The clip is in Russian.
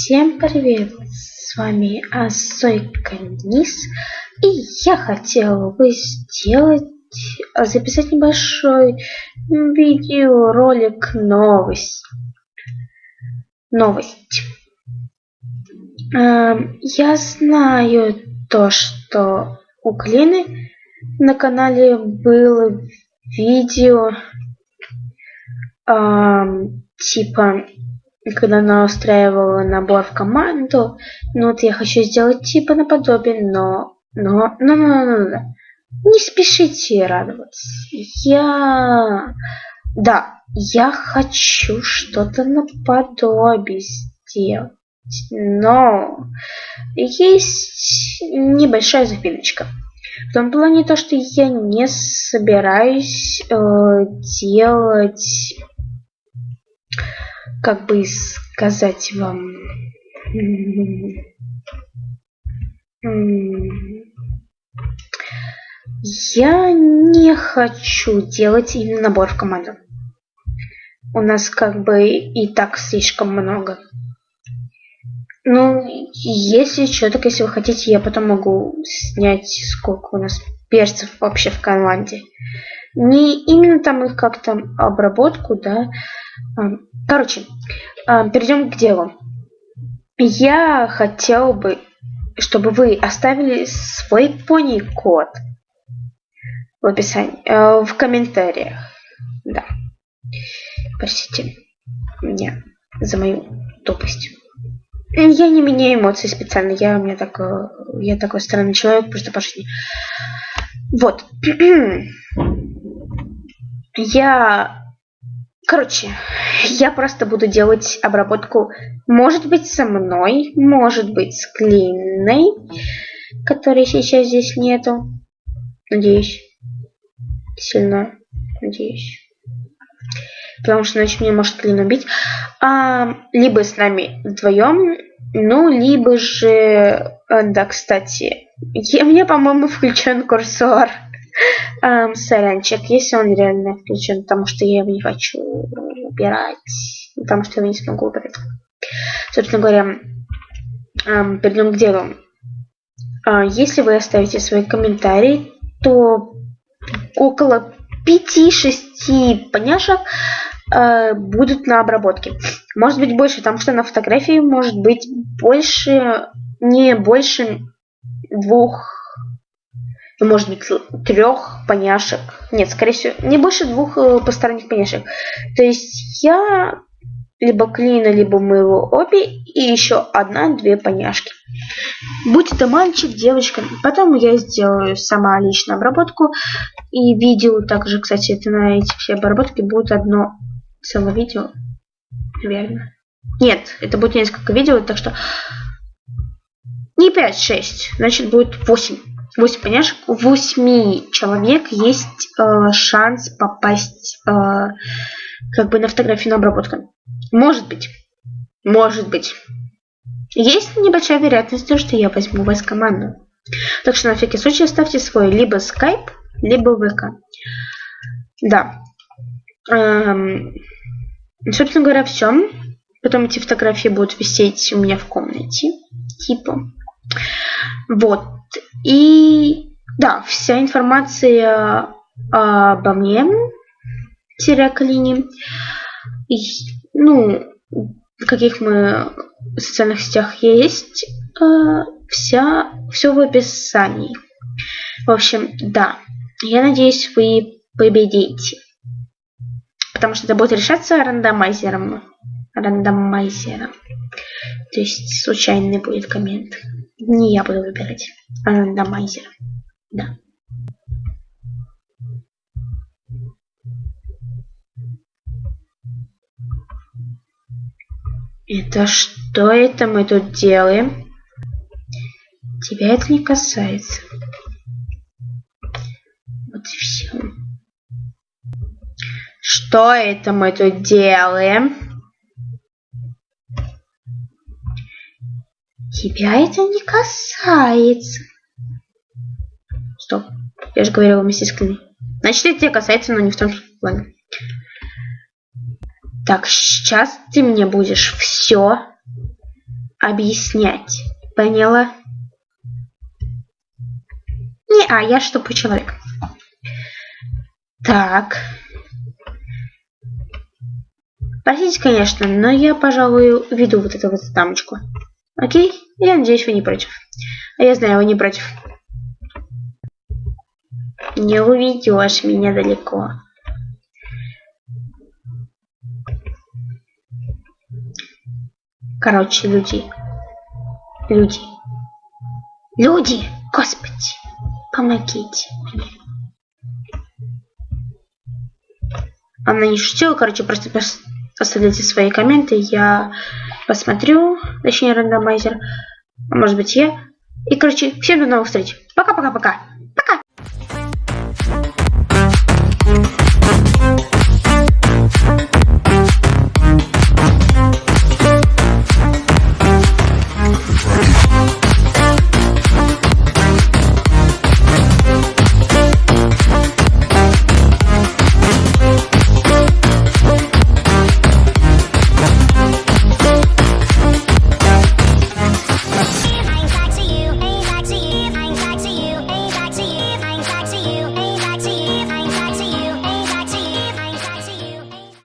Всем привет! С вами Асойка Низ. И я хотела бы сделать, записать небольшой видеоролик новость. Новость. Эм, я знаю то, что у Клины на канале было видео эм, когда она устраивала набор в команду. Ну вот я хочу сделать типа наподобие. Но... Но, но, но, но, но. Не спешите радоваться. Я... Да, я хочу что-то наподобие сделать. Но есть небольшая запиночка. В том плане то, что я не собираюсь э, делать как бы сказать вам я не хочу делать именно набор в команду. У нас как бы и так слишком много. Ну, если что, так если вы хотите, я потом могу снять, сколько у нас перцев вообще в команде. Не именно там их как-то обработку, да, Короче, а, перейдем к делу. Я хотел бы, чтобы вы оставили свой пони-код в описании, э, в комментариях. Да. Простите меня за мою тупость. Я не меняю эмоции специально. Я у меня такой, я такой странный человек, просто по жизни. Вот. я Короче, я просто буду делать обработку, может быть, со мной, может быть, с Клиной, которой сейчас здесь нету. Надеюсь. Сильно надеюсь. Потому что иначе мне может Клин убить. А, либо с нами вдвоем, ну, либо же... Э, да, кстати, у меня, по-моему, включен курсор. Эм, сорянчик, если он реально включен, потому что я его не хочу убирать, потому что я его не смогу убрать. Собственно говоря, эм, перейдем к делу. Э, если вы оставите свои комментарии, то около 5-6 поняшек э, будут на обработке. Может быть больше, потому что на фотографии может быть больше, не больше двух ну, может быть, трех поняшек. Нет, скорее всего, не больше двух э, посторонних поняшек. То есть я либо Клина, либо моего Оби и еще одна-две поняшки. Будь это мальчик, девочка. Потом я сделаю сама лично обработку. И видео также, кстати, это на эти все обработки будет одно целое видео. Наверное. Нет, это будет несколько видео, так что не 5-6, значит будет 8. 8, понимаешь, у 8 человек есть э, шанс попасть э, как бы на фотографию на обработку. Может быть. Может быть. Есть небольшая вероятность, что я возьму вас в команду. Так что на всякий случай оставьте свой либо Skype, либо ВК. Да. Эм, собственно говоря, все. Потом эти фотографии будут висеть у меня в комнате. Типа. Вот. И да, вся информация обо мне, Тиракалине, ну, в каких мы социальных сетях есть, э, вся, все в описании. В общем, да, я надеюсь, вы победите. Потому что это будет решаться рандомайзером. Рандомайзером. То есть случайный будет коммент. Не я буду выбирать, а рандомайзер. Да. Это что это мы тут делаем? Тебя это не касается. Вот и все. Что это мы тут делаем? Тебя это не касается. Стоп. Я же говорила вместе с. Значит, это тебя касается, но не в том плане. Так, сейчас ты мне будешь все объяснять. Поняла? Не, а я что по человек. Так. Простите, конечно, но я, пожалуй, веду вот эту вот дамочку. Окей? Я надеюсь, вы не против. А я знаю, вы не против. Не уведешь меня далеко. Короче, люди. Люди. Люди! Господи! Помогите мне. Она не шутила, короче, просто оставляйте свои комменты, я посмотрю, точнее рандомайзер, может быть я. И, короче, всем до новых встреч. Пока-пока-пока.